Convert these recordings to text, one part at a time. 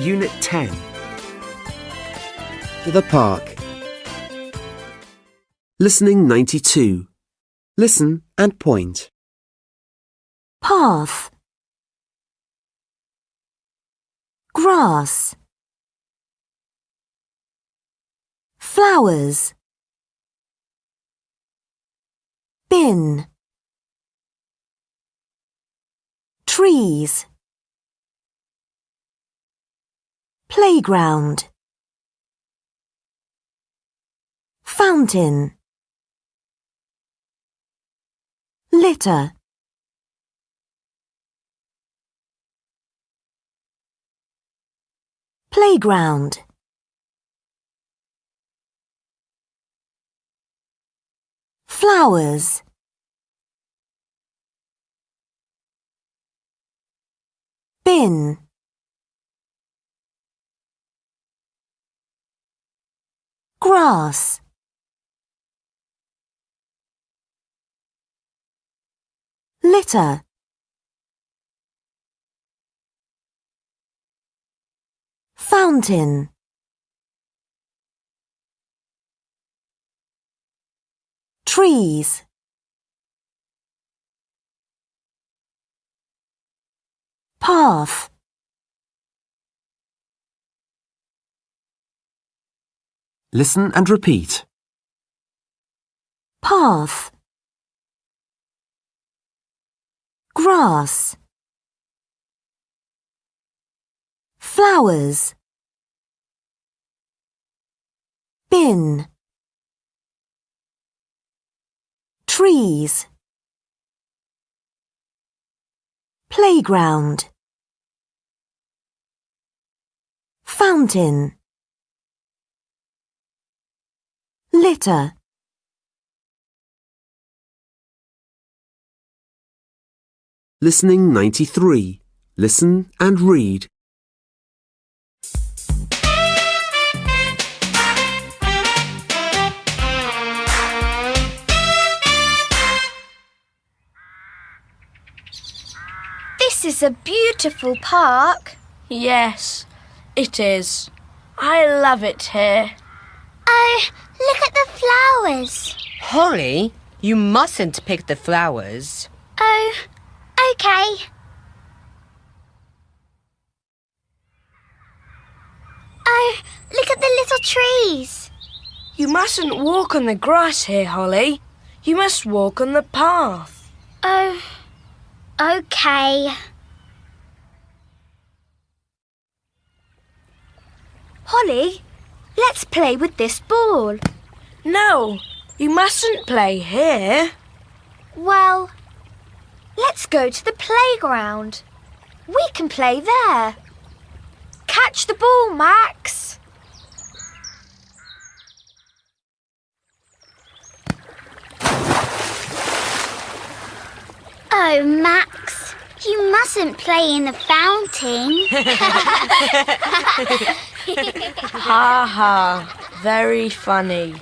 Unit 10. The park. Listening 92. Listen and point. path grass flowers bin trees playground fountain litter Playground. Flowers. Bin. Grass. Litter. Fountain Trees Path Listen and repeat. Path. Grass. Flowers. Bin. Trees. Playground. Fountain litter Listening 93. Listen and read. This is a beautiful park. Yes, it is. I love it here. Oh, look at the flowers. Holly, you mustn't pick the flowers. Oh, okay. Oh, look at the little trees. You mustn't walk on the grass here, Holly. You must walk on the path. Oh, okay. Holly, let's play with this ball. No, you mustn't play here. Well, let's go to the playground. We can play there. Catch the ball, Max. Oh, Max, you mustn't play in the fountain. Ha ha, very funny.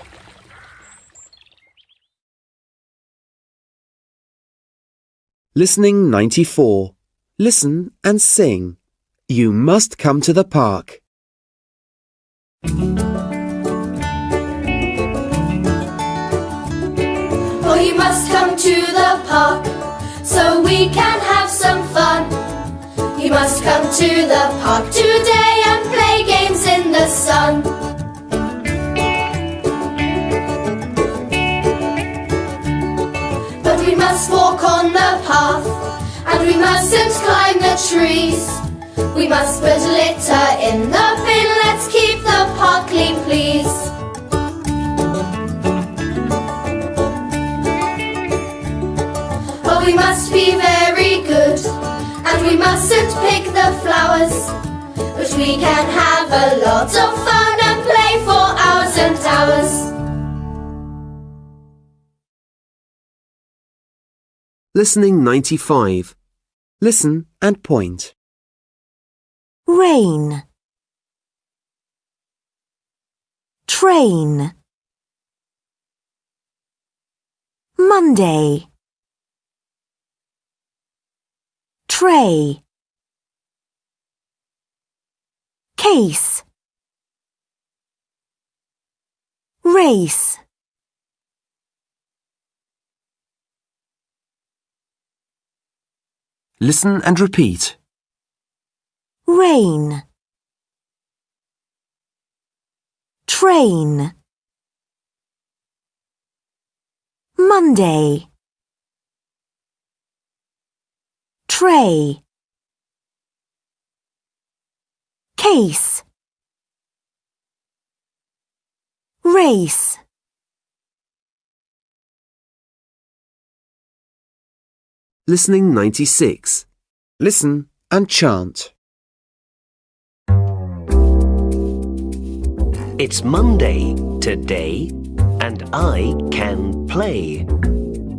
Listening 94. Listen and sing. You must come to the park. Oh, you must come to the park so we can have some fun. You must come to the park today and play games in the sun. We must walk on the path and we mustn't climb the trees. We must put litter in the bin. Let's keep the park clean, please. But we must be very good and we mustn't pick the flowers. But we can have Listening 95. Listen and point. rain. Train. Monday. Tray. Case, race, Listen and repeat. rain, train, Monday, tray, case, race. Listening 96. Listen and chant. It's Monday today, and I can play.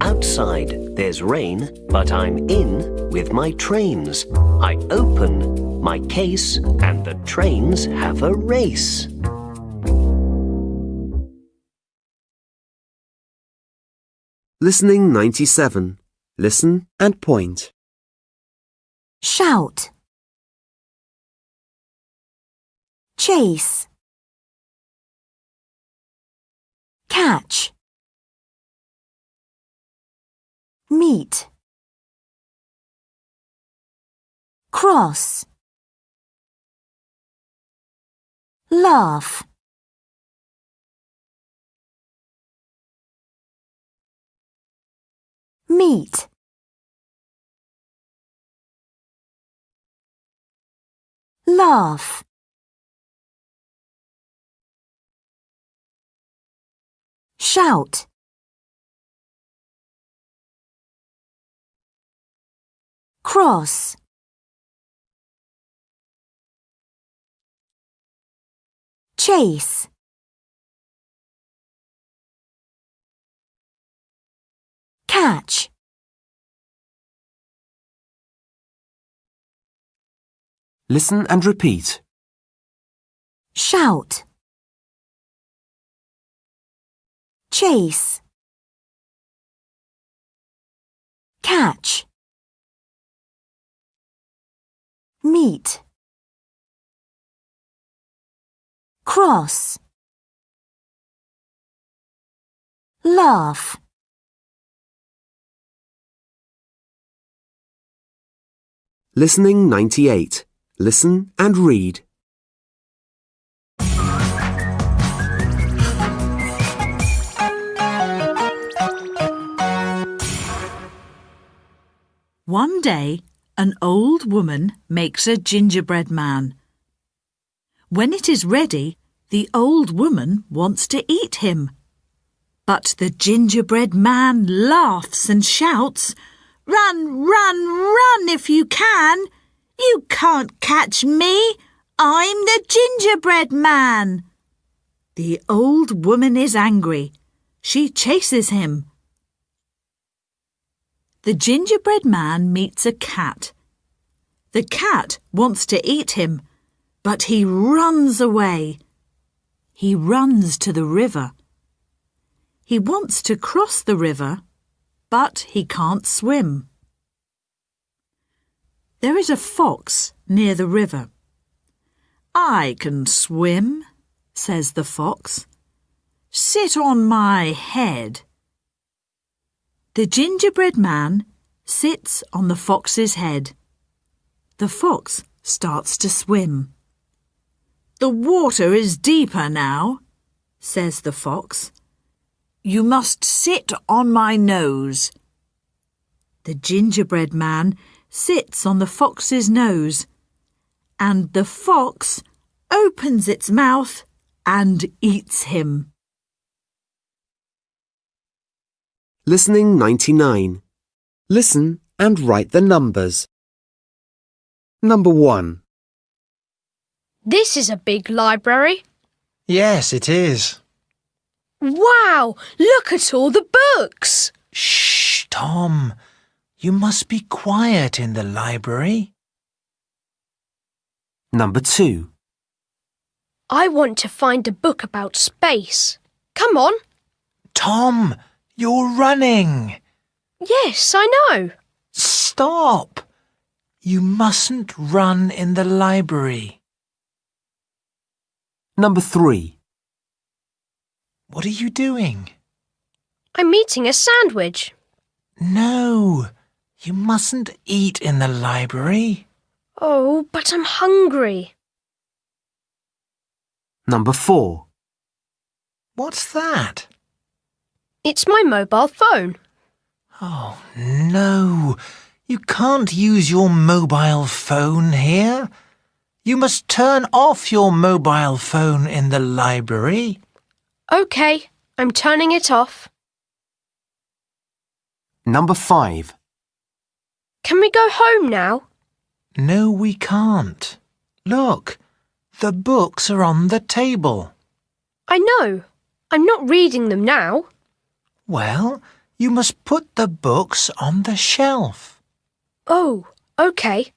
Outside there's rain, but I'm in with my trains. I open my case, and the trains have a race. Listening 97. Listen and point. shout, chase, catch, meet, cross, laugh, meet. laugh. Shout. Cross. Chase. Catch. Listen and repeat. Shout. Chase. Catch. Meet. Cross. Laugh. Listening 98. Listen and read. One day, an old woman makes a gingerbread man. When it is ready, the old woman wants to eat him. But the gingerbread man laughs and shouts, Run, run, run if you can! You can't catch me! I'm the gingerbread man! The old woman is angry. She chases him. The gingerbread man meets a cat. The cat wants to eat him, but he runs away. He runs to the river. He wants to cross the river, but he can't swim. There is a fox near the river. I can swim, says the fox. Sit on my head. The gingerbread man sits on the fox's head. The fox starts to swim. The water is deeper now, says the fox. You must sit on my nose. The gingerbread man sits on the fox's nose, and the fox opens its mouth and eats him. Listening 99. Listen and write the numbers. Number 1, This is a big library. Yes, it is. Wow, look at all the books. Shh, Tom. You must be quiet in the library. Number 2. I want to find a book about space. Come on. Tom, you're running. Yes, I know. Stop. You mustn't run in the library. Number 3. What are you doing? I'm eating a sandwich. No, you mustn't eat in the library. Oh, but I'm hungry. Number 4. What's that? It's my mobile phone. Oh, no. You can't use your mobile phone here. You must turn off your mobile phone in the library. OK, I'm turning it off. Number 5. Can we go home now? No, we can't. Look, the books are on the table. I know. I'm not reading them now. Well, you must put the books on the shelf. Oh, OK.